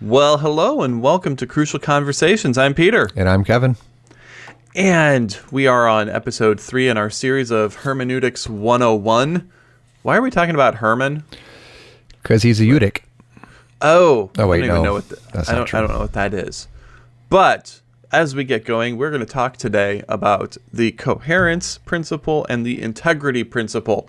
Well, hello and welcome to Crucial Conversations. I'm Peter. And I'm Kevin. And we are on episode three in our series of Hermeneutics 101. Why are we talking about Herman? Because he's a Utic. Oh, Oh, wait, I don't even no. know what the, That's I not don't, true. I don't know what that is. But as we get going, we're going to talk today about the coherence principle and the integrity principle.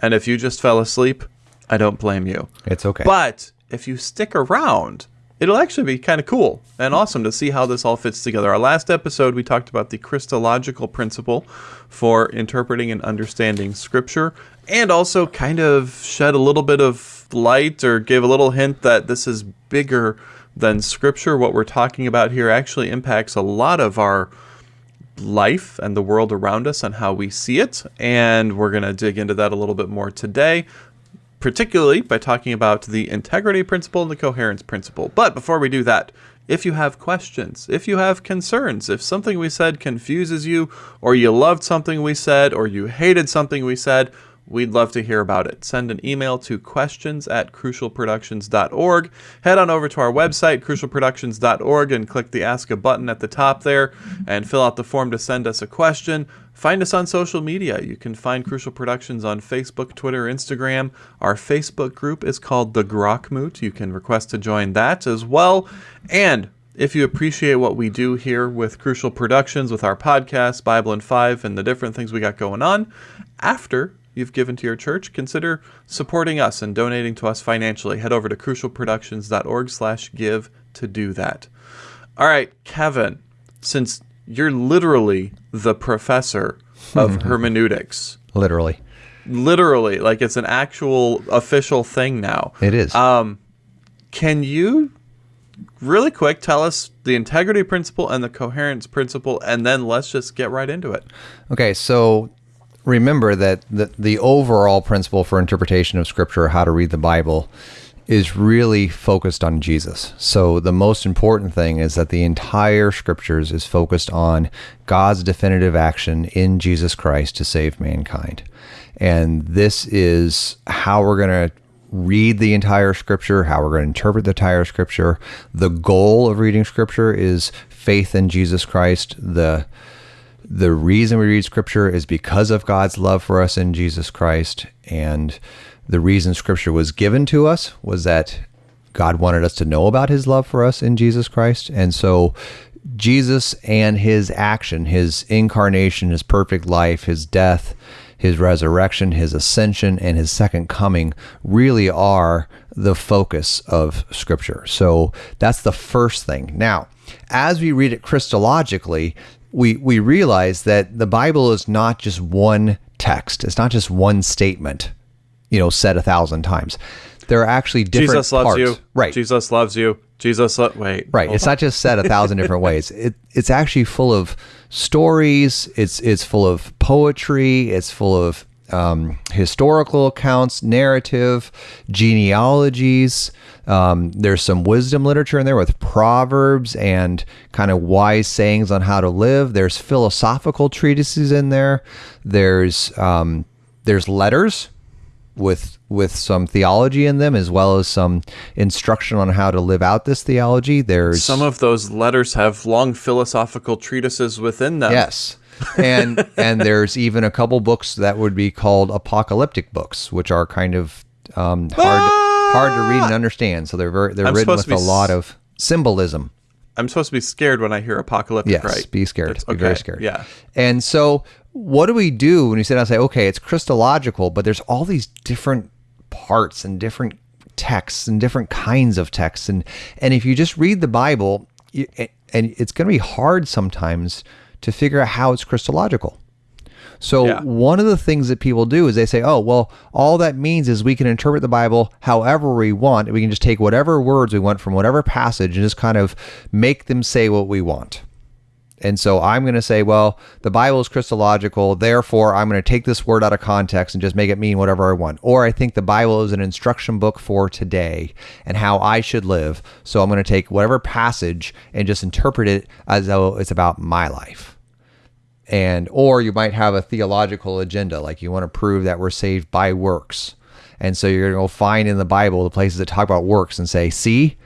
And if you just fell asleep, I don't blame you. It's okay. But if you stick around, it'll actually be kind of cool and awesome to see how this all fits together. Our last episode, we talked about the Christological principle for interpreting and understanding Scripture, and also kind of shed a little bit of light or gave a little hint that this is bigger than Scripture. What we're talking about here actually impacts a lot of our life and the world around us and how we see it. And we're going to dig into that a little bit more today particularly by talking about the integrity principle and the coherence principle. But before we do that, if you have questions, if you have concerns, if something we said confuses you, or you loved something we said, or you hated something we said, we'd love to hear about it. Send an email to questions at crucialproductions.org. Head on over to our website, crucialproductions.org, and click the Ask a button at the top there and fill out the form to send us a question. Find us on social media. You can find Crucial Productions on Facebook, Twitter, Instagram. Our Facebook group is called The Grockmoot. You can request to join that as well. And if you appreciate what we do here with Crucial Productions, with our podcast, Bible in Five, and the different things we got going on, after you've given to your church, consider supporting us and donating to us financially. Head over to crucialproductions.org slash give to do that. All right, Kevin, since you're literally the professor of hermeneutics, Literally. literally, like it's an actual official thing now. It is. Um, can you really quick tell us the integrity principle and the coherence principle, and then let's just get right into it. okay, so remember that the, the overall principle for interpretation of Scripture, how to read the Bible, is really focused on Jesus. So the most important thing is that the entire Scriptures is focused on God's definitive action in Jesus Christ to save mankind. And this is how we're going to read the entire scripture, how we're going to interpret the entire scripture. The goal of reading scripture is faith in Jesus Christ. The the reason we read scripture is because of God's love for us in Jesus Christ and the reason scripture was given to us was that God wanted us to know about his love for us in Jesus Christ. And so Jesus and his action, his incarnation, his perfect life, his death, his resurrection, his ascension, and his second coming really are the focus of Scripture. So that's the first thing. Now, as we read it Christologically, we, we realize that the Bible is not just one text, it's not just one statement, you know, said a thousand times. There are actually different Jesus loves parts. you. Right. Jesus loves you. Jesus, lo- wait. Right. It's on. not just said a thousand different ways. It it's actually full of stories. It's it's full of poetry. It's full of um, historical accounts, narrative, genealogies. Um, there's some wisdom literature in there with proverbs and kind of wise sayings on how to live. There's philosophical treatises in there. There's um, there's letters with with some theology in them as well as some instruction on how to live out this theology. There's Some of those letters have long philosophical treatises within them. yes. And and there's even a couple books that would be called apocalyptic books, which are kind of um, hard hard to read and understand. So they're very they're I'm written with a lot of symbolism. I'm supposed to be scared when I hear apocalyptic, Yes, right? be scared. That's- Be very scared. Yeah. And so, what do we do when you sit down and say, okay, it's Christological, but there's all these different parts and different texts and different kinds of texts, and and if you just read the Bible, you, and it's going to be hard sometimes to figure out how it's Christological. So Yeah. one of the things that people do is they say, "Oh, well, all that means is we can interpret the Bible however we want. We can just take whatever words we want from whatever passage and just kind of make them say what we want." And so I'm going to say, well, the Bible is Christological, therefore I'm going to take this word out of context and just make it mean whatever I want. Or I think the Bible is an instruction book for today and how I should live. So I'm going to take whatever passage and just interpret it as though it's about my life. And or you might have a theological agenda, like you want to prove that we're saved by works. And so you're going to go find in the Bible the places that talk about works and say, see,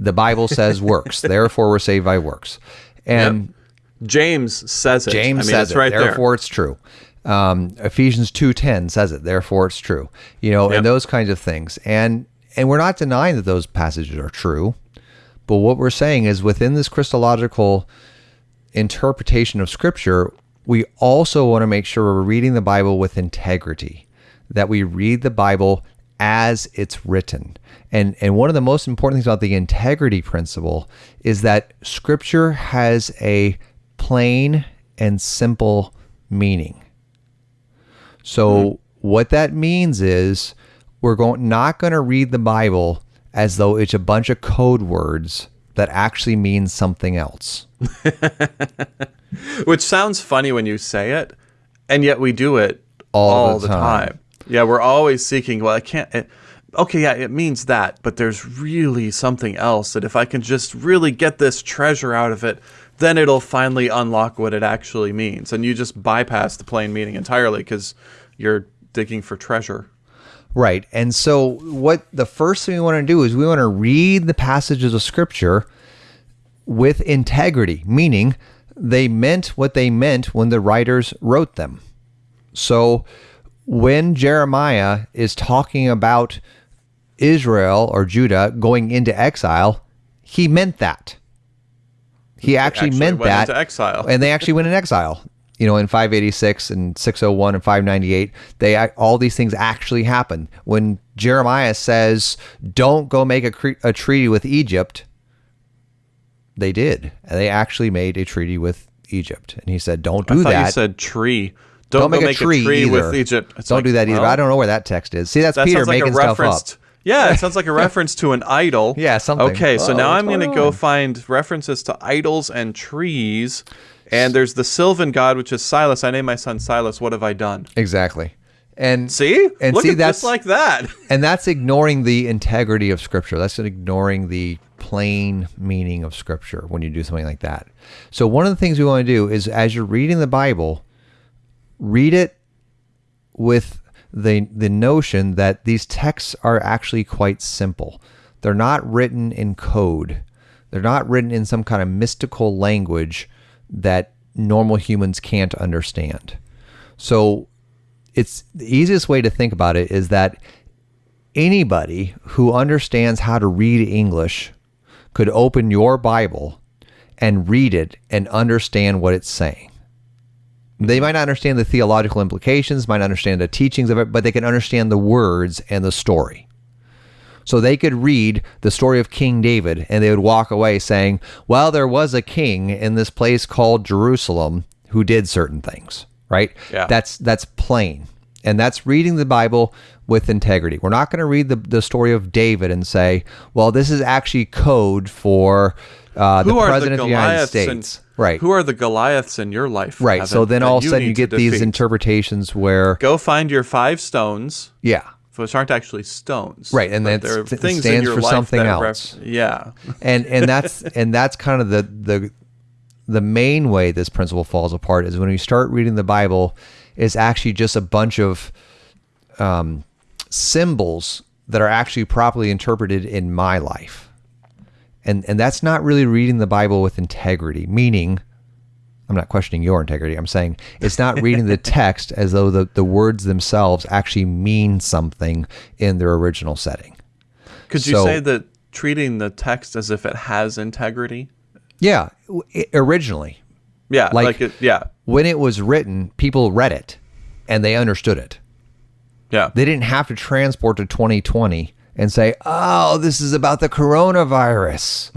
The Bible says works, therefore we're saved by works. And James says it. James I mean, says it's it, right therefore there. it's true. Um, Ephesians two ten says it, therefore it's true. You know, Yep. and those kinds of things. And and we're not denying that those passages are true, but what we're saying is within this Christological interpretation of Scripture, we also want to make sure we're reading the Bible with integrity, that we read the Bible as it's written. And, and one of the most important things about the integrity principle is that Scripture has a plain and simple meaning. So mm-hmm. what that means is we're going not going to read the Bible as though it's a bunch of code words that actually means something else. Which sounds funny when you say it, and yet we do it All all, the the time. time. Yeah, we're always seeking. Well, I can't. It, okay, yeah, it means that, but there's really something else that if I can just really get this treasure out of it, then it'll finally unlock what it actually means. And you just bypass the plain meaning entirely because you're digging for treasure. Right. And so what the first thing we want to do is we want to read the passages of scripture with integrity, meaning they meant what they meant when the writers wrote them. So when Jeremiah is talking about Israel or Judah going into exile, he meant that. He actually, actually meant went that. exile. And they actually went in exile. You know, in 586 and 601 and 598, they all these things actually happened. When Jeremiah says, "Don't go make a, cre- a treaty with Egypt," they did. And they actually made a treaty with Egypt. And he said, "Don't do I that. you said tree. Don't, Don't go make a tree, either. with Egypt. It's Don't like, do that either." well, I don't know where that text is. See, that's That Peter sounds like making a stuff reference. up. yeah, it sounds like a reference to an idol. Yeah, something. Okay, so Oh, now I'm going to go find references to idols and trees. And there's the Sylvan god, which is Silas. I named my son Silas. What have I done? Exactly. And See? And Look see, at that's- just like that. And that's ignoring the integrity of Scripture. That's ignoring the plain meaning of Scripture when you do something like that. So, one of the things we want to do is as you're reading the Bible, read it with the, the notion that these texts are actually quite simple. They're not written in code, they're not written in some kind of mystical language that normal humans can't understand. So, it's the easiest way to think about it is that anybody who understands how to read English could open your Bible and read it and understand what it's saying. They might not understand the theological implications, might not understand the teachings of it, but they can understand the words and the story. So they could read the story of King David and they would walk away saying, Well, there was a king in this place called Jerusalem who did certain things, right? Yeah. That's that's plain. And that's reading the Bible with integrity. We're not going to read the, the story of David and say, well, this is actually code for uh, the Who are the president of the United States. And, right. Who are the Goliaths in your life? right. So then all of a sudden you to get these interpretations where, Go find your five stones, yeah. Which aren't actually stones. Right, and but that's- there are st- things in your for life something that else. yeah. and and that's and that's kind of the the the main way this principle falls apart is when you start reading the Bible is actually just a bunch of um, symbols that are actually properly interpreted in my life, and and that's not really reading the Bible with integrity. Meaning, I'm not questioning your integrity. I'm saying it's not reading the text as though the, the words themselves actually mean something in their original setting. Could you say that treating the text as if it has integrity? Yeah, w- i- originally, Yeah, Like- like, it, yeah, when it was written, people read it and they understood it. yeah. They didn't have to transport to 2020 and say, "Oh, this is about the coronavirus."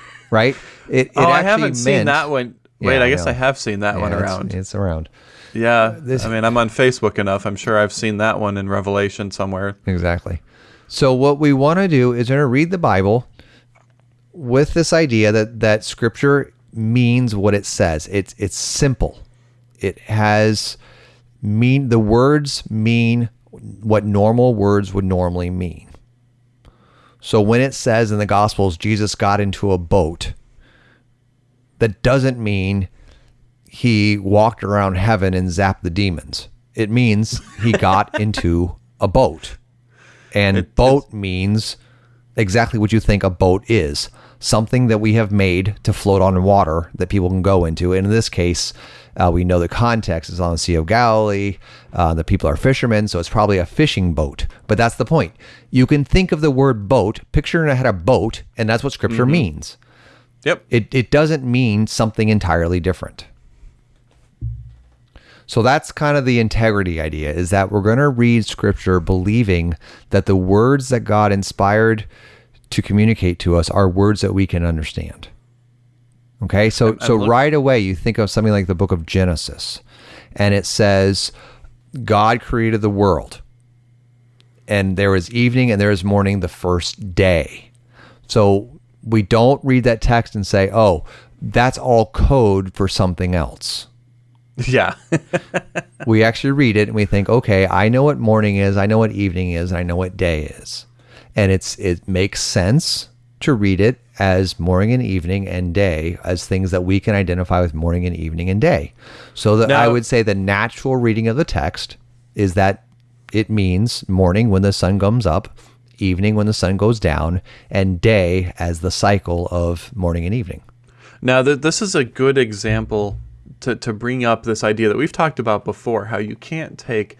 right? It, it oh, I haven't seen that one. Wait, I I guess know. I have seen that Yeah, one it's- around. It's, around. yeah, uh, this- I mean, I'm on Facebook enough. I'm sure I've seen that one in Revelation somewhere. Exactly. So what we want to do is we're going to read the Bible with this idea that that scripture means what it says. It's it's simple. It has mean the words mean what normal words would normally mean. So when it says in the gospels Jesus got into a boat, that doesn't mean he walked around heaven and zapped the demons. It means he got into a boat. And boat means exactly what you think a boat is something that we have made to float on water that people can go into. And in this case, uh, we know the context is on the Sea of Galilee. Uh, the people are fishermen, so it's probably a fishing boat. But that's the point. You can think of the word boat, picture in a head a boat, and that's what scripture means. Yep. It, it doesn't mean something entirely different. So that's kind of the integrity idea is that we're going to read scripture believing that the words that God inspired to communicate to us are words that we can understand. Okay? So I'm- so right away you think of something like the book of Genesis and it says God created the world. And there was evening and there was morning the first day. So we don't read that text and say, "Oh, that's all code for something else." Yeah. we actually read it and we think, okay, I know what morning is, I know what evening is, and I know what day is. And it's it makes sense to read it as morning and evening and day as things that we can identify with morning and evening and day. So that I would say the natural reading of the text is that it means morning when the sun comes up, evening when the sun goes down, and day as the cycle of morning and evening. Now, th- this is a good example to, to bring up this idea that we've talked about before how you can't take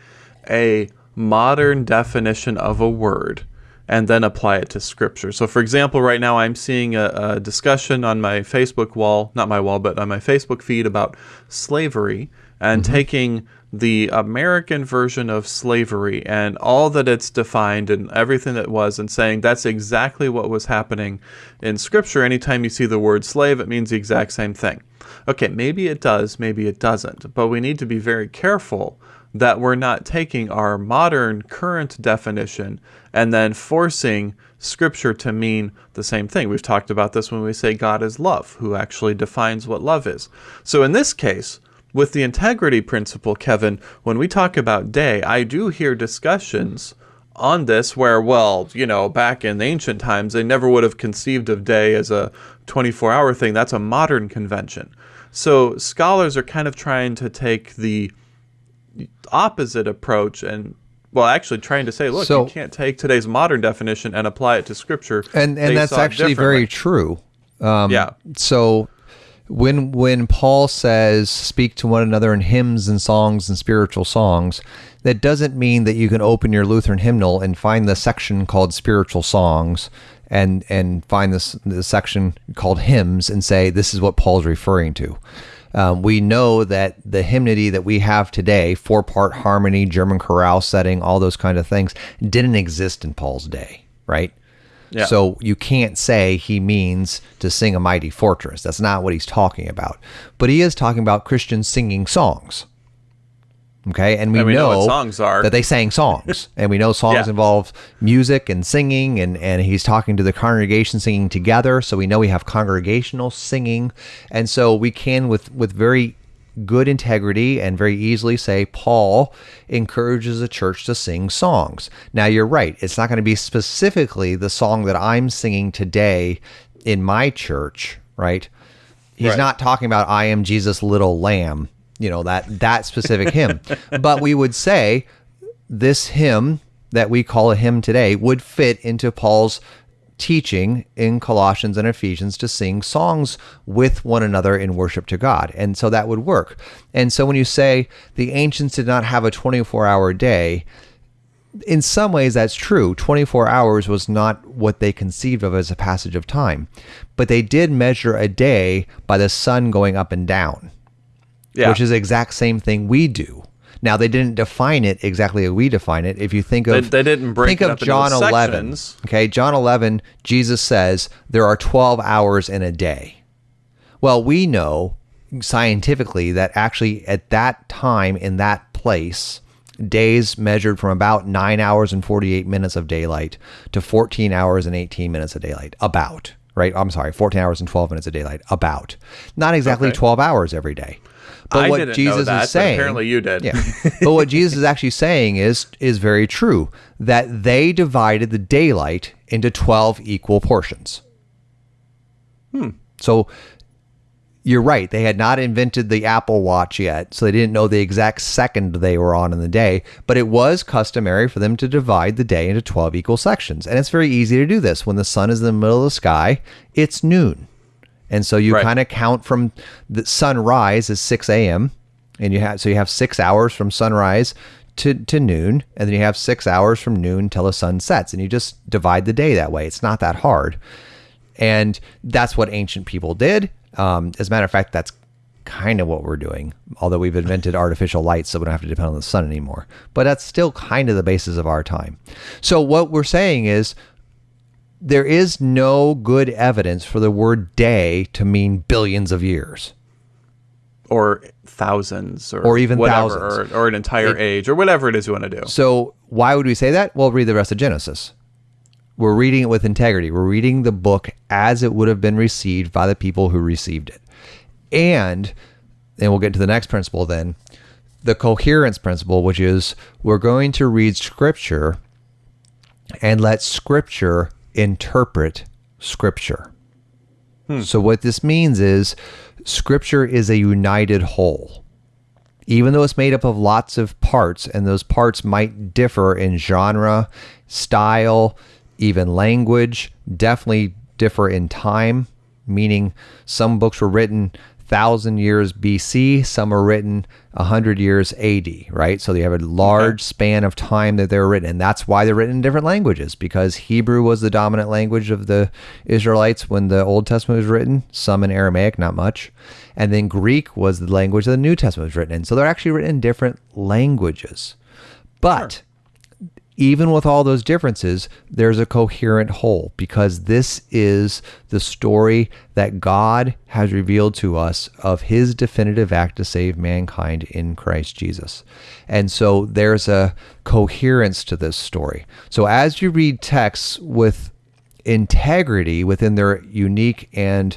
a modern definition of a word and then apply it to scripture. So, for example, right now I'm seeing a, a discussion on my Facebook wall, not my wall, but on my Facebook feed about slavery and mm-hmm. taking the American version of slavery and all that it's defined and everything that was and saying that's exactly what was happening in scripture. Anytime you see the word slave, it means the exact same thing. Okay, maybe it does, maybe it doesn't, but we need to be very careful that we're not taking our modern current definition and then forcing scripture to mean the same thing. We've talked about this when we say God is love, who actually defines what love is. So in this case, with the integrity principle, Kevin, when we talk about day, I do hear discussions on this where, well, you know, back in ancient times, they never would have conceived of day as a 24 hour thing. That's a modern convention. So scholars are kind of trying to take the opposite approach and well actually trying to say look So- you can't take today's modern definition and apply it to scripture And and that's actually very true. Um, yeah So when when Paul says speak to one another in hymns and songs and spiritual songs, that doesn't mean that you can open your Lutheran hymnal and find the section called spiritual songs and and find this the section called hymns and say this is what Paul's referring to. Um, we know that the hymnody that we have today, four part harmony, German chorale setting, all those kind of things, didn't exist in Paul's day, right? Yeah. So you can't say he means to sing a mighty fortress. That's not what he's talking about. But he is talking about Christians singing songs. Okay, and we, And we know know, songs are. that they sang songs, and we know songs Yeah. involve music and singing, and and he's talking to the congregation singing together. So we know we have congregational singing, and so we can with with very good integrity and very easily say Paul encourages the church to sing songs. Now you're right; it's not going to be specifically the song that I'm singing today in my church, right? He's Right. not talking about I am Jesus little lamb, you know, that that specific hymn. But we would say this hymn that we call a hymn today would fit into Paul's teaching in Colossians and Ephesians to sing songs with one another in worship to God. And so that would work. And so when you say the ancients did not have a 24-hour day, in some ways that's true 24 hours was not what they conceived of as a passage of time but they did measure a day by the sun going up and down yeah which is the exact same thing we do now they didn't define it exactly as we define it if you think They- of they didn't break think of john 11 sections. okay john 11 jesus says there are 12 hours in a day well, we know scientifically that actually at that time in that place, days measured from about nine hours and 48 minutes of daylight to 14 hours and 18 minutes of daylight. About, right? I'm sorry, 14 hours and 12 minutes of daylight. About. Not exactly Okay. 12 hours every day. But I what Jesus that, is saying, apparently you did. yeah. but what Jesus is actually saying is is very true that they divided the daylight into 12 equal portions. Hmm. So you're right. They had not invented the Apple Watch yet, so they didn't know the exact second they were on in the day. But it was customary for them to divide the day into 12 equal sections. And it's very easy to do this. When the sun is in the middle of the sky, it's noon. And so you Right. kind of count from the sunrise is 6 a.m. And you have so you have six hours from sunrise to, to noon, and then you have six hours from noon till the sun sets, and you just divide the day that way. It's not that hard. And that's what ancient people did. Um, as a matter of fact, that's kind of what we're doing, although we've invented artificial lights so we don't have to depend on the sun anymore. But that's still kind of the basis of our time. So, what we're saying is there is no good evidence for the word day to mean billions of years. or thousands or, Or even whatever, thousands. or, or an entire age or whatever it is you want to do. So, why would we say that? Well, read the rest of Genesis. We're reading it with integrity. We're reading the book as it would have been received by the people who received it. And, and we'll get to the next principle then the coherence principle, which is we're going to read scripture and let scripture interpret scripture. Hmm. So, what this means is scripture is a united whole even though it's made up of lots of parts and those parts might differ in genre, style, even language, definitely differ in time, meaning some books were written 1000 years BC, some are written 100 years AD, right? So you have a large span of time that they were written and that's why they're written in different languages because Hebrew was the dominant language of the Israelites when the Old Testament was written, some in Aramaic, not much. And then Greek was the language that the New Testament was written in. So they're actually written in different languages. But even with all those differences, there's a coherent whole because this is the story that God has revealed to us of his definitive act to save mankind in Christ Jesus. And so there's a coherence to this story. So as you read texts with integrity within their unique and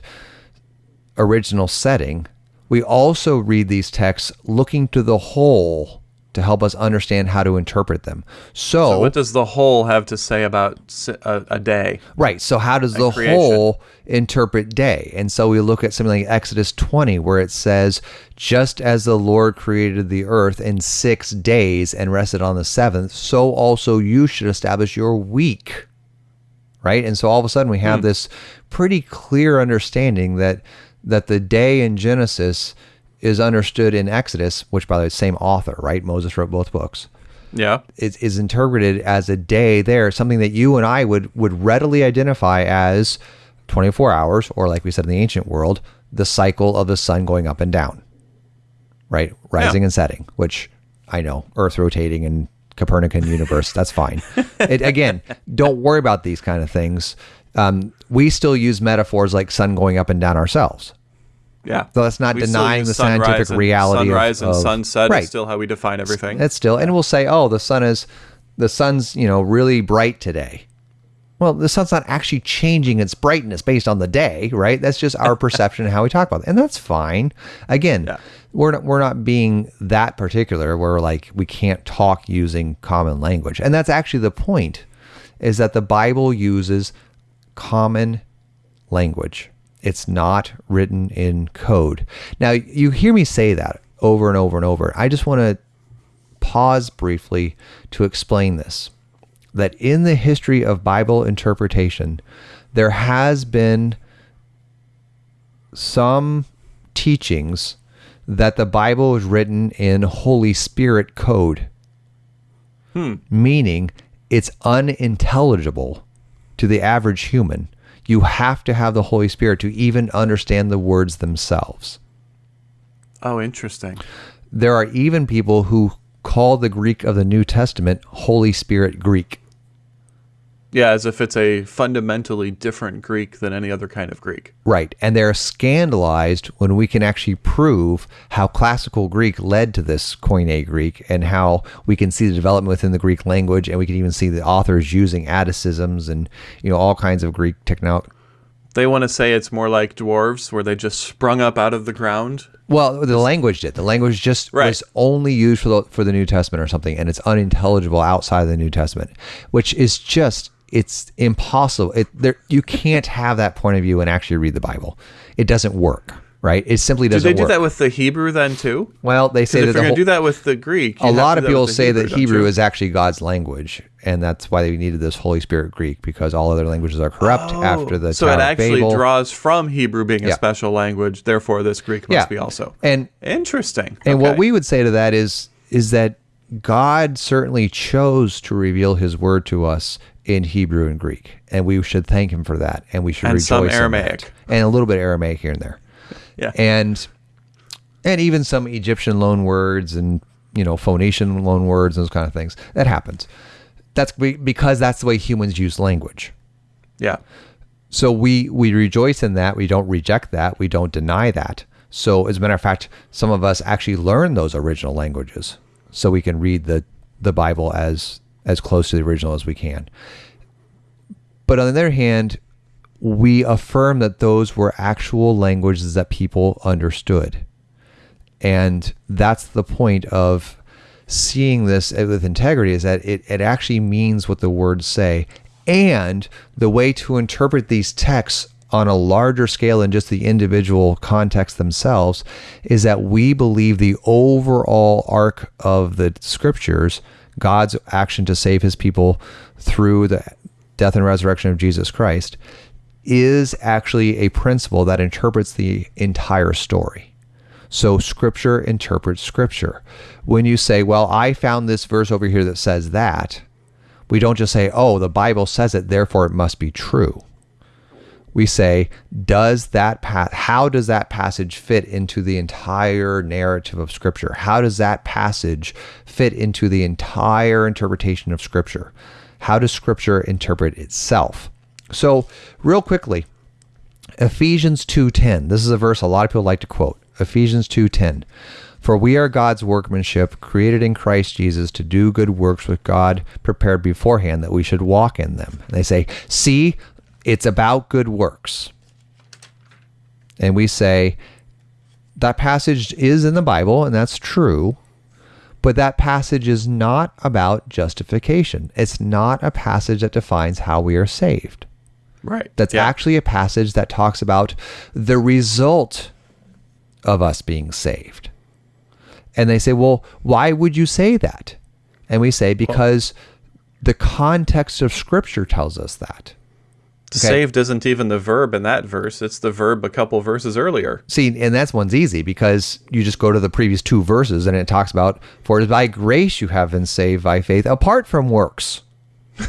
original setting, we also read these texts looking to the whole to help us understand how to interpret them. So, What does the whole have to say about a day? right, so how does the creation. whole interpret day? And so we look at something like Exodus 20 where it says, "Just as the Lord created the earth in 6 days and rested on the 7th, so also you should establish your week." right? And so all of a sudden we have hmm. this pretty clear understanding that that the day in Genesis is understood in Exodus, which by the way, same author, right? Moses wrote both books. Yeah. Is, is interpreted as a day there, something that you and I would would readily identify as 24 hours, or like we said in the ancient world, the cycle of the sun going up and down, right? Rising Yeah. and setting, which I know, Earth rotating and Copernican universe, that's fine. It, again, don't worry about these kind of things. Um, we still use metaphors like sun going up and down ourselves. Yeah. So that's not We denying the scientific and- reality of- Sunrise and of- sunset Right. is still how we define everything. That's still, and we'll say, oh, the sun is, the sun's, you know, really bright today. Well, the sun's not actually changing its brightness based on the day, right? That's just our perception and how we talk about it, and that's fine. Again, Yeah. we're not we're not being that particular. We're like we can't talk using common language, and that's actually the point. Is that the Bible uses common language. It's not written in code. Now, you hear me say that over and over and over. I just want to pause briefly to explain this. That in the history of Bible interpretation, there has been some teachings that the Bible is written in Holy Spirit code, hmm. meaning it's unintelligible to the average human. You have to have the Holy Spirit to even understand the words themselves. oh, interesting. There are even people who call the Greek of the New Testament Holy Spirit Greek. Yeah, as if it's a fundamentally different Greek than any other kind of Greek. Right. And they're scandalized when we can actually prove how classical Greek led to this Koine Greek and how we can see the development within the Greek language and we can even see the authors using Atticisms and you know all kinds of Greek technology. They want to say it's more like dwarves, where they just sprung up out of the ground. Well, the language did. The language just Right. was only used for the, for the New Testament or something, and it's unintelligible outside of the New Testament, which is just it's impossible. It there you can't have that point of view and actually read the Bible. It doesn't work. right? It simply doesn't Do they do work. that with the Hebrew then too? well, they say that you're the going to do that with the Greek, a lot of people say that Hebrew is actually God's language, and that's why they needed this Holy Spirit Greek because all other languages are corrupt oh, after the Oh, so Tower it actually draws from Hebrew being a special language. Therefore, this Greek must Yeah. be also and interesting. And what we would say to that is is that God certainly chose to reveal His word to us in Hebrew and Greek, and we should thank Him for that, and we should And rejoice some. Aramaic. and a little bit of Aramaic here and there, yeah, and and even some Egyptian loan words and you know Phoenician loan words and those kind of things. That happens. That's because that's the way humans use language. yeah, So we we rejoice in that. We don't reject that. We don't deny that. So as a matter of fact, some of us actually learn those original languages so we can read the the Bible as as close to the original as we can. But on the other hand, we affirm that those were actual languages that people understood. And that's the point of seeing this with integrity is that it, it actually means what the words say. And the way to interpret these texts on a larger scale than just the individual context themselves is that we believe the overall arc of the scriptures, God's action to save his people through the death and resurrection of Jesus Christ, is actually a principle that interprets the entire story. So scripture interprets scripture. When you say, well, I found this verse over here that says that, we don't just say, oh, the Bible says it, therefore it must be true. We say, does that path, how does that passage fit into the entire narrative of scripture? How does that passage fit into the entire interpretation of scripture? How does scripture interpret itself? So, real quickly, Ephesians 2:10. This is a verse a lot of people like to quote. Ephesians 2:10. For we are God's workmanship, created in Christ Jesus to do good works which God prepared beforehand that we should walk in them. And they say, "See, it's about good works." And we say that passage is in the Bible and that's true, but that passage is not about justification. It's not a passage that defines how we are saved. right. That's yeah. actually a passage that talks about the result of us being saved. And they say, well, why would you say that? And we say, because the context of Scripture tells us that. Okay. saved isn't even the verb in that verse; it's the verb a couple verses earlier. See, and that's one's easy because you just go to the previous two verses and it talks about, for it is by grace you have been saved by faith apart from works.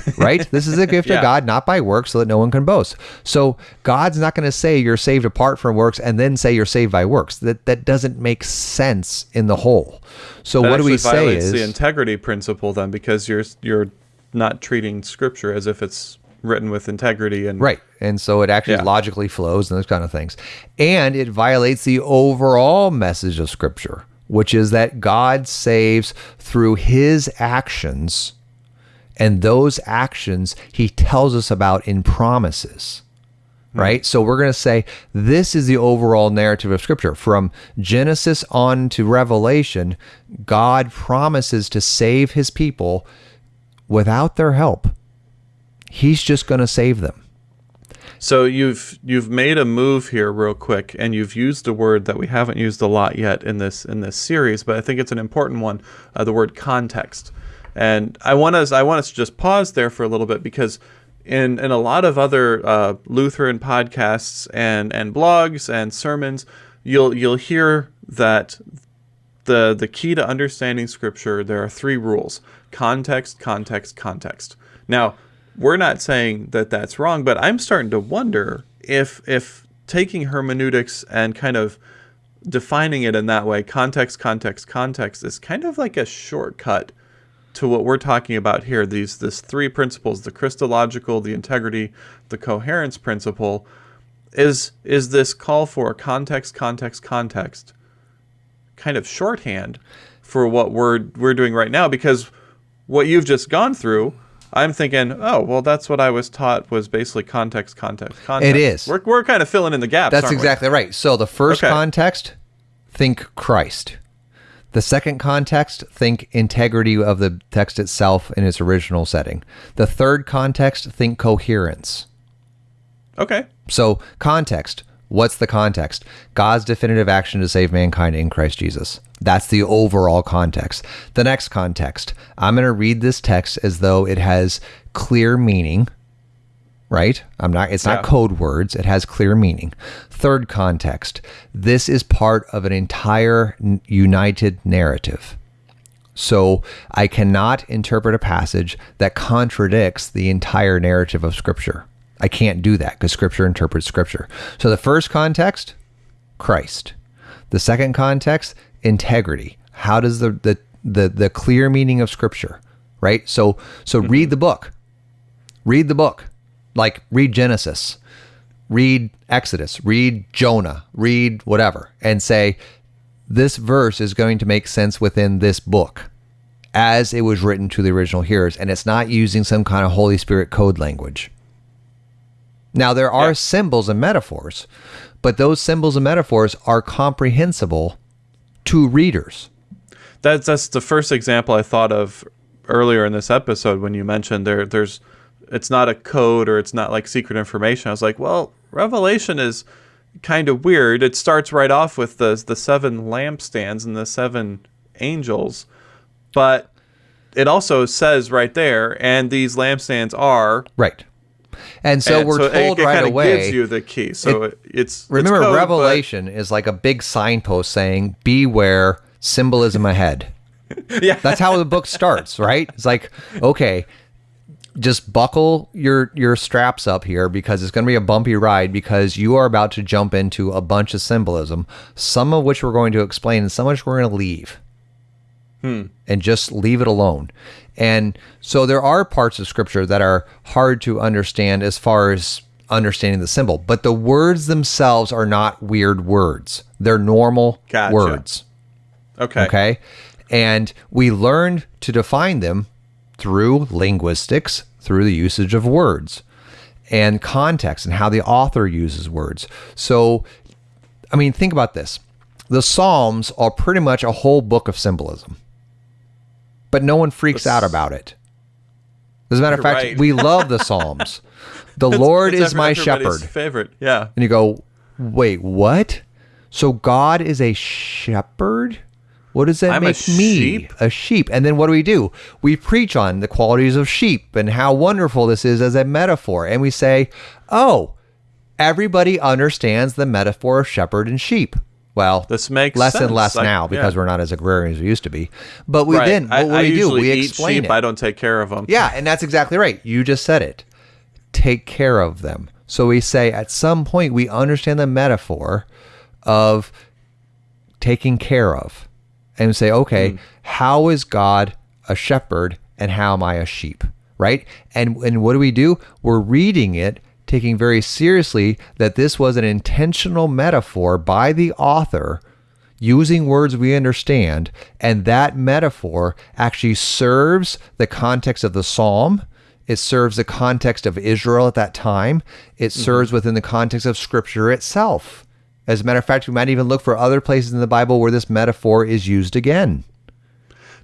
right? This is a gift Yeah. of God, not by works, so that no one can boast. So God's not going to say you're saved apart from works and then say you're saved by works. That that doesn't make sense in the whole. So That what do we say is the integrity principle then, because you're you're not treating Scripture as if it's written with integrity and Right. And so it actually Yeah. logically flows and those kind of things. And it violates the overall message of Scripture, which is that God saves through his actions. And those actions he tells us about in promises. Hmm. Right? So we're going to say this is the overall narrative of Scripture. From Genesis on to Revelation, God promises to save his people without their help. He's just going to save them. So you've you've made a move here real quick, and you've used a word that we haven't used a lot yet in this in this series, but I think it's an important one. Uh, the word context, and I want us I want us to just pause there for a little bit because in in a lot of other uh, Lutheran podcasts and and blogs and sermons, you'll you'll hear that the the key to understanding scripture there are three rules context context context now we're not saying that that's wrong but i'm starting to wonder if if taking hermeneutics and kind of defining it in that way context context context is kind of like a shortcut to what we're talking about here. These this three principles the christological the integrity the coherence principle is is this call for context context context kind of shorthand for what we're we're doing right now. Because what you've just gone through I'm thinking, oh, well, that's what I was taught was basically context, context, context. It is. We're, we're kind of filling in the gaps. That's aren't we? exactly right. So the first Okay. context, think Christ. The second context, think integrity of the text itself in its original setting. The third context, think coherence. Okay. So context, What's the context? God's definitive action to save mankind in Christ Jesus. That's the overall context. The next context, I'm going to read this text as though it has clear meaning, right? I'm not it's not Yeah. code words, it has clear meaning. Third context, this is part of an entire united narrative. So I cannot interpret a passage that contradicts the entire narrative of Scripture. I can't do that because Scripture interprets Scripture. So the first context, Christ. The second context, integrity. How does the the the, the clear meaning of Scripture, right? So so mm-hmm. read the book. Read the book. Like read Genesis, read Exodus, read Jonah, read whatever, and say, this verse is going to make sense within this book as it was written to the original hearers, and it's not using some kind of Holy Spirit code language. Now, there are Yeah. symbols and metaphors, but those symbols and metaphors are comprehensible to readers. That's that's the first example I thought of earlier in this episode when you mentioned there there's it's not a code or it's not like secret information. I was like, well, Revelation is kind of weird. It starts right off with the the seven lampstands and the seven angels, but it also says right there, and these lampstands are. Right. And so and we're it- told it, right kinda away. gives you the key. So it, it's remember, it's code, but- Revelation is like a big signpost saying, Beware, symbolism ahead. yeah, That's how the book starts, right? It's like, okay, just buckle your your straps up here because it's going to be a bumpy ride because you are about to jump into a bunch of symbolism, some of which we're going to explain and some of which we're going to leave. And just leave it alone. And so there are parts of scripture that are hard to understand as far as understanding the symbol, but the words themselves are not weird words. They're normal Gotcha. words. okay, Okay. And we learned to define them through linguistics, through the usage of words and context and how the author uses words. So, I mean, think about this the Psalms are pretty much a whole book of symbolism, but no one freaks out about it. As a matter of fact, right. we love the Psalms. The Lord It's is my shepherd. Favorite, yeah. And you go, wait, what? So God is a shepherd? What does that I'm a make me? sheep? A sheep. And then what do we do? We preach on the qualities of sheep and how wonderful this is as a metaphor. And we say, oh, everybody understands the metaphor of shepherd and sheep. Well, This makes less and less I- now because yeah. we're not as agrarian as we used to be. But we Right. then, I, what I do we do? We eat explain sheep. I don't take care of them. Yeah, and that's exactly right. You just said it. Take care of them. So we say at some point we understand the metaphor of taking care of. And say, okay, hmm. how is God a shepherd and how am I a sheep? Right? And and what do we do? We're reading it taking very seriously that this was an intentional metaphor by the author using words we understand, and that metaphor actually serves the context of the psalm. It serves the context of Israel at that time. It mm-hmm. serves within the context of Scripture itself. As a matter of fact, we might even look for other places in the Bible where this metaphor is used again.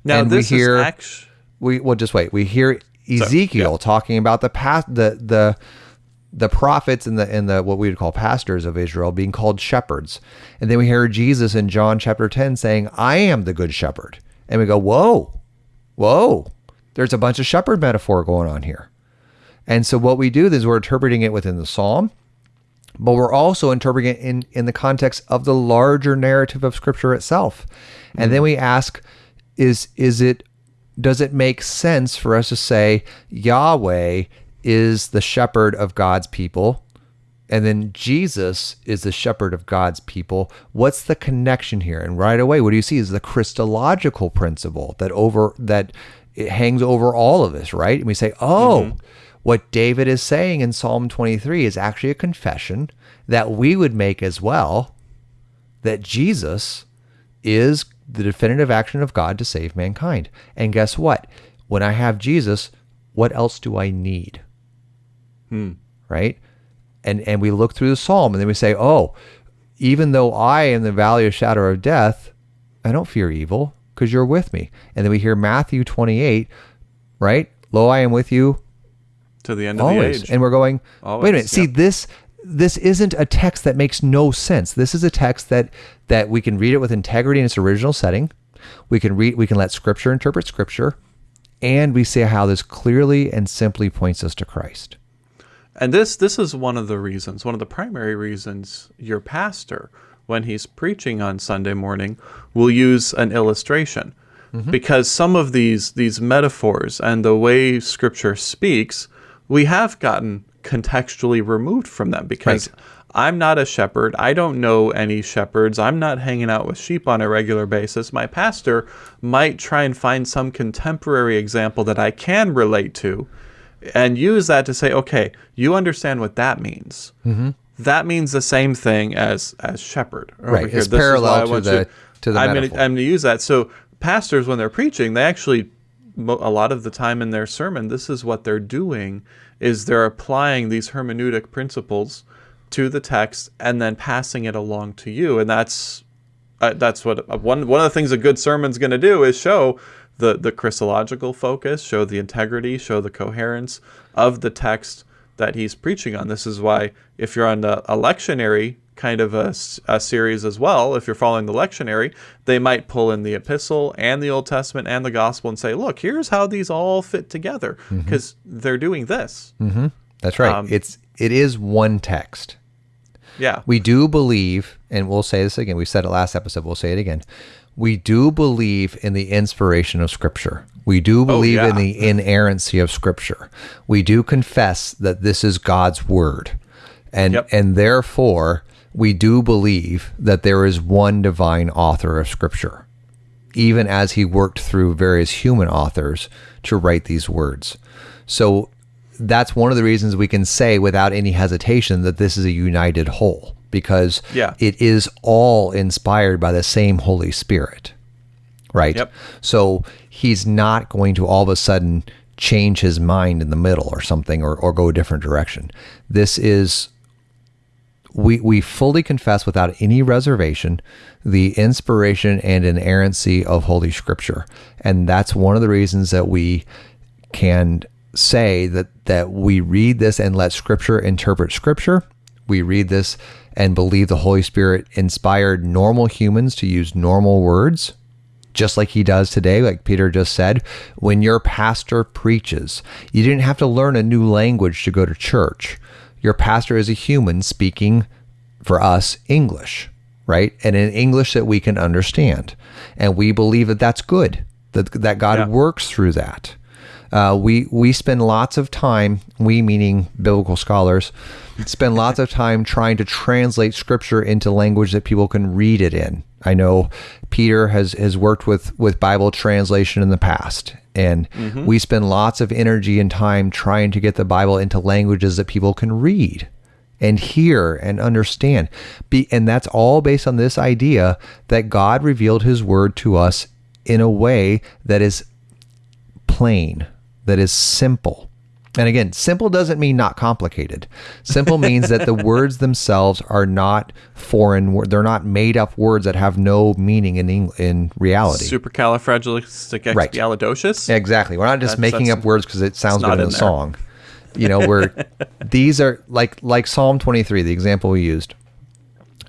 Now And we this hear- is We well, just wait. We hear Ezekiel talking about the past, the the the prophets and the and the what we would call pastors of Israel being called shepherds, and then we hear Jesus in John chapter ten saying, "I am the good shepherd," and we go, "Whoa, whoa!" There's a bunch of shepherd metaphor going on here, and so what we do is we're interpreting it within the psalm, but we're also interpreting it in in the context of the larger narrative of Scripture itself, and then we ask, is is it does it make sense for us to say Yahweh is the shepherd of God's people and then Jesus is the shepherd of God's people? What's the connection here? And right away what do you see is the Christological principle that over that it hangs over all of this, right? And we say, "Oh, mm-hmm. what David is saying in Psalm 23 is actually a confession that we would make as well that Jesus is the definitive action of God to save mankind. And guess what? When I have Jesus, what else do I need? Right? And and we look through the psalm and then we say, "Oh, even though I am the valley of shadow of death, I don't fear evil because you're with me." And then we hear Matthew 28, right? Lo, I am with you to the end of the age. And we're going, wait a Always, minute. See this this isn't a text that makes no sense. This is a text that that we can read it with integrity in its original setting. We can read we can let scripture interpret scripture and we see how this clearly and simply points us to Christ. And this this is one of the reasons, one of the primary reasons your pastor when he's preaching on Sunday morning will use an illustration. Mm-hmm. Because some of these these metaphors and the way scripture speaks, we have gotten contextually removed from them because right. I'm not a shepherd. I don't know any shepherds. I'm not hanging out with sheep on a regular basis. My pastor might try and find some contemporary example that I can relate to and use that to say, okay, you understand what that means. Mm-hmm. That means the same thing as as shepherd. Right. Here. It's this parallel to the, you, to the I'm going to use that. So pastors, when they're preaching, they actually a lot of the time in their sermon, this is what they're doing is they're applying these hermeneutic principles to the text and then passing it along to you, and that's uh, that's what uh, one one of the things a good sermon's going to do is show the the Christological focus, show the integrity, show the coherence of the text that he's preaching on. This is why if you're on a, a lectionary kind of a, a, series as well, if you're following the lectionary, they might pull in the epistle and the Old Testament and the gospel and say, look, here's how these all fit together because mm-hmm. they're doing this. Mm-hmm. That's right. Um, it's it is one text. Yeah. We do believe, and we'll say this again. We said it last episode. We'll say it again. We do believe in the inspiration of Scripture. We do oh, believe oh, yeah. in the inerrancy of Scripture. We do confess that this is God's word, and yep. and therefore we do believe that there is one divine author of Scripture, even as He worked through various human authors to write these words. So that's one of the reasons we can say without any hesitation that this is a united whole because yeah. it is all inspired by the same Holy Spirit. Right? Yep. So he's not going to all of a sudden change his mind in the middle or something or, or go a different direction. This is we we fully confess without any reservation the inspiration and inerrancy of holy scripture. And that's one of the reasons that we can say that that we read this and let scripture interpret scripture. We read this and believe the Holy Spirit inspired normal humans to use normal words just like he does today, like Peter just said. When your pastor preaches, you didn't have to learn a new language to go to church. Your pastor is a human speaking for us English, right? And in English that we can understand. And we believe that that's good, that, that God yeah. works through that. Uh, we we spend lots of time, we meaning biblical scholars, spend lots of time trying to translate scripture into language that people can read it in. I know Peter has has worked with with Bible translation in the past, and mm-hmm. we spend lots of energy and time trying to get the Bible into languages that people can read and hear and understand. Be, and that's all based on this idea that God revealed his word to us in a way that is plain, that is simple. And again, simple doesn't mean not complicated. Simple means that the words themselves are not foreign. Words. They're not made up words that have no meaning in in reality. Supercalifragilisticexpialidocious. Right. Exactly. We're not just that's, making that's, up words because it sounds good in, in a song. You know, we're these are like like Psalm 23, the example we used.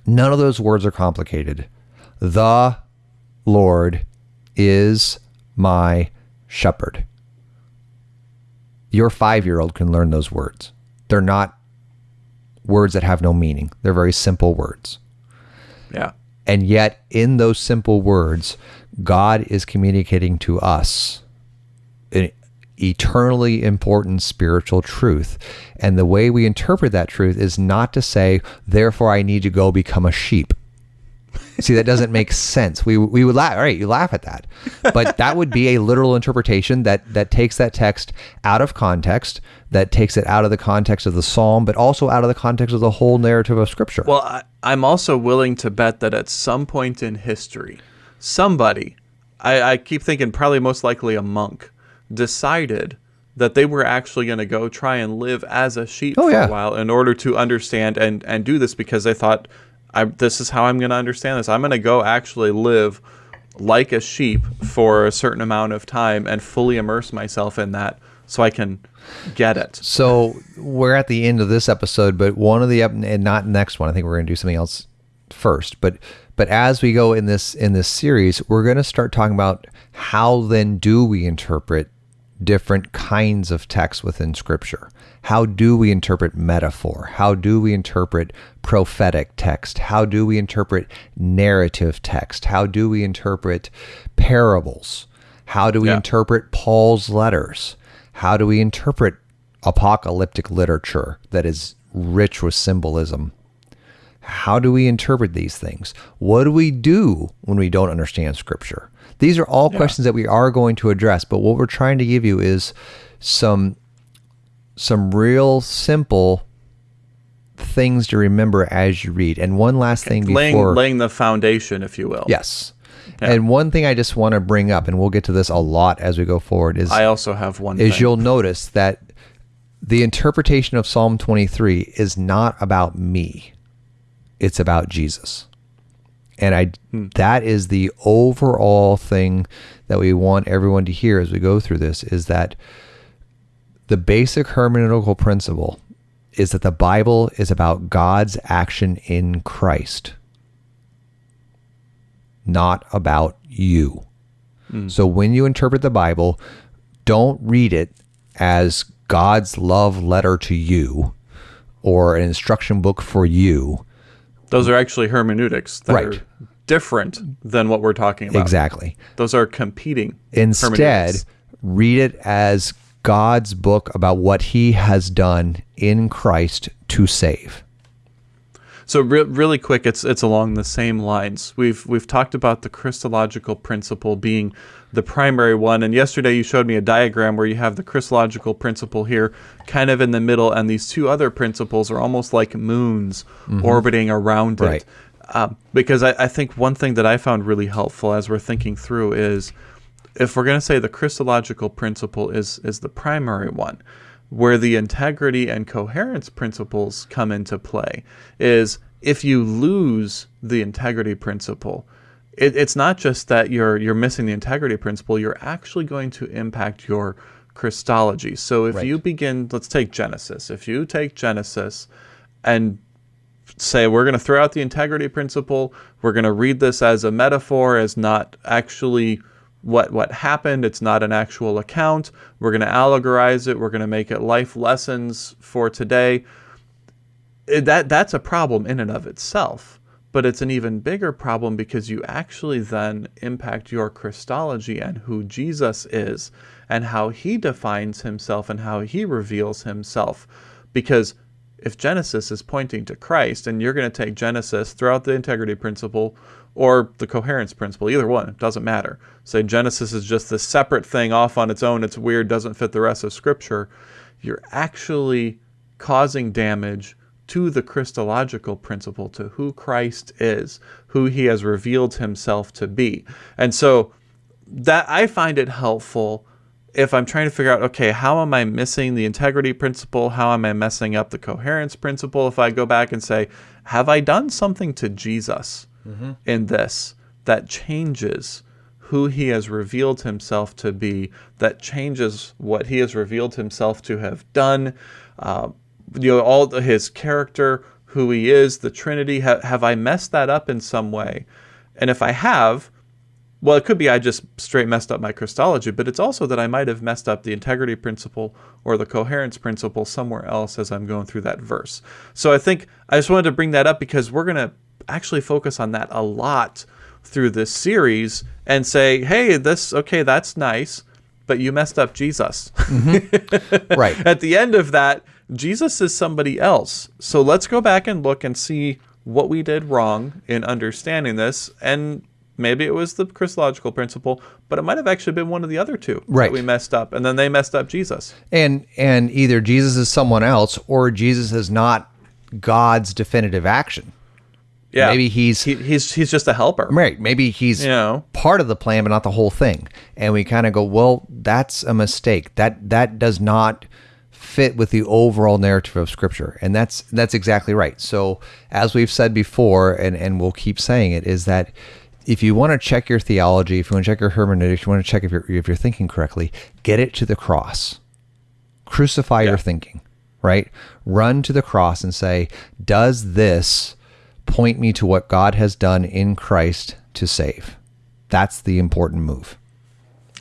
None of those words are complicated. The Lord is my shepherd your five year old can learn those words. They're not words that have no meaning, they're very simple words. Yeah. And yet, in those simple words, God is communicating to us an eternally important spiritual truth. And the way we interpret that truth is not to say, therefore, I need to go become a sheep. See, that doesn't make sense. We we would laugh. All right, you laugh at that, but that would be a literal interpretation that that takes that text out of context, that takes it out of the context of the psalm, but also out of the context of the whole narrative of Scripture. Well, I, I'm also willing to bet that at some point in history, somebody, I, I keep thinking probably most likely a monk, decided that they were actually going to go try and live as a sheep oh, for yeah. a while in order to understand and and do this because they thought I, this is how I'm going to understand this. I'm going to go actually live like a sheep for a certain amount of time and fully immerse myself in that so I can get it. So we're at the end of this episode, but one of the and not next one. I think we're going to do something else first. But but as we go in this in this series, we're going to start talking about how then do we interpret different kinds of text within Scripture. How do we interpret metaphor? How do we interpret prophetic text? How do we interpret narrative text? How do we interpret parables? How do we Yeah. interpret Paul's letters? How do we interpret apocalyptic literature that is rich with symbolism? How do we interpret these things? What do we do when we don't understand scripture? These are all questions that we are going to address, but what we're trying to give you is some some real simple things to remember as you read. And one last thing Laying before laying the foundation, if you will. Yes. And one thing I just want to bring up, and we'll get to this a lot as we go forward, is I also have one. is thing. you'll notice that the interpretation of Psalm 23 is not about me. It's about Jesus. And I hmm. that is the overall thing that we want everyone to hear as we go through this is that the basic hermeneutical principle is that the Bible is about God's action in Christ, not about you. Hmm. So when you interpret the Bible, don't read it as God's love letter to you or an instruction book for you. Those are actually hermeneutics that Right. are different than what we're talking about. Exactly. Those are competing. Instead, read it as God's book about what he has done in Christ to save. So re- really quick, it's it's along the same lines. We've we've talked about the Christological principle being the primary one, and yesterday you showed me a diagram where you have the Christological principle here, kind of in the middle, and these two other principles are almost like moons orbiting around Right. it. Um, because I, I think one thing that I found really helpful as we're thinking through is if we're going to say the Christological principle is is the primary one, where the integrity and coherence principles come into play is if you lose the integrity principle, it, it's not just that you're you're missing the integrity principle, you're actually going to impact your Christology. So if Right. you begin, let's take Genesis. If you take Genesis and say we're going to throw out the integrity principle we're going to read this as a metaphor as not actually what what happened. It's not an actual account. We're going to allegorize it. We're going to make it life lessons for today. That that's a problem in and of itself but it's an even bigger problem because you actually then impact your Christology and who Jesus is and how he defines himself and how he reveals himself. Because if Genesis is pointing to Christ and you're going to take Genesis throughout the integrity principle or the coherence principle, either one, it doesn't matter. Say Genesis is just this separate thing off on its own, it's weird, doesn't fit the rest of Scripture, you're actually causing damage to the Christological principle, to who Christ is, who he has revealed himself to be. And so that I find it helpful if I'm trying to figure out, okay, how am I missing the integrity principle? How am I messing up the coherence principle? If I go back and say, have I done something to Jesus in this that changes who he has revealed himself to be, that changes what he has revealed himself to have done, uh, you know, all his character, who he is, the Trinity. Ha- have I messed that up in some way? And if I have, well, it could be I just straight messed up my Christology, but it's also that I might have messed up the integrity principle or the coherence principle somewhere else as I'm going through that verse. So I think I just wanted to bring that up because we're going to actually focus on that a lot through this series and say, hey, this, okay, that's nice, but you messed up Jesus. Mm-hmm. Right. At the end of that, Jesus is somebody else. So let's go back and look and see what we did wrong in understanding this. And maybe it was the Christological principle, but it might have actually been one of the other two Right. that we messed up. And then they messed up Jesus. and and either Jesus is someone else or Jesus is not God's definitive action. Yeah. Maybe he's- he, he's he's just a helper. Right. Maybe he's You know. part of the plan, but not the whole thing. And we kind of go, well, that's a mistake. That that does not fit with the overall narrative of Scripture, and that's that's exactly right. So, as we've said before, and and we'll keep saying it, is that if you want to check your theology, if you want to check your hermeneutics, if you want to check if you're if you're thinking correctly, get it to the cross. Crucify Yeah. your thinking, right? Run to the cross and say, Does this point me to what God has done in Christ to save? That's the important move.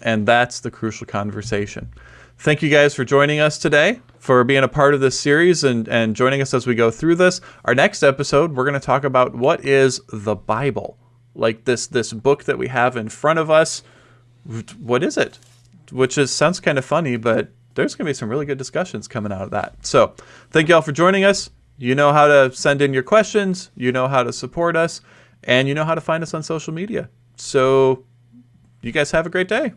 And that's the crucial conversation. Thank you guys for joining us today, for being a part of this series and, and joining us as we go through this. Our next episode, we're going to talk about what is the Bible? Like this this book that we have in front of us. What is it? Which is sounds kind of funny, but there's going to be some really good discussions coming out of that. So, thank you all for joining us. You know how to send in your questions, you know how to support us, and you know how to find us on social media. So, you guys have a great day.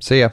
See ya.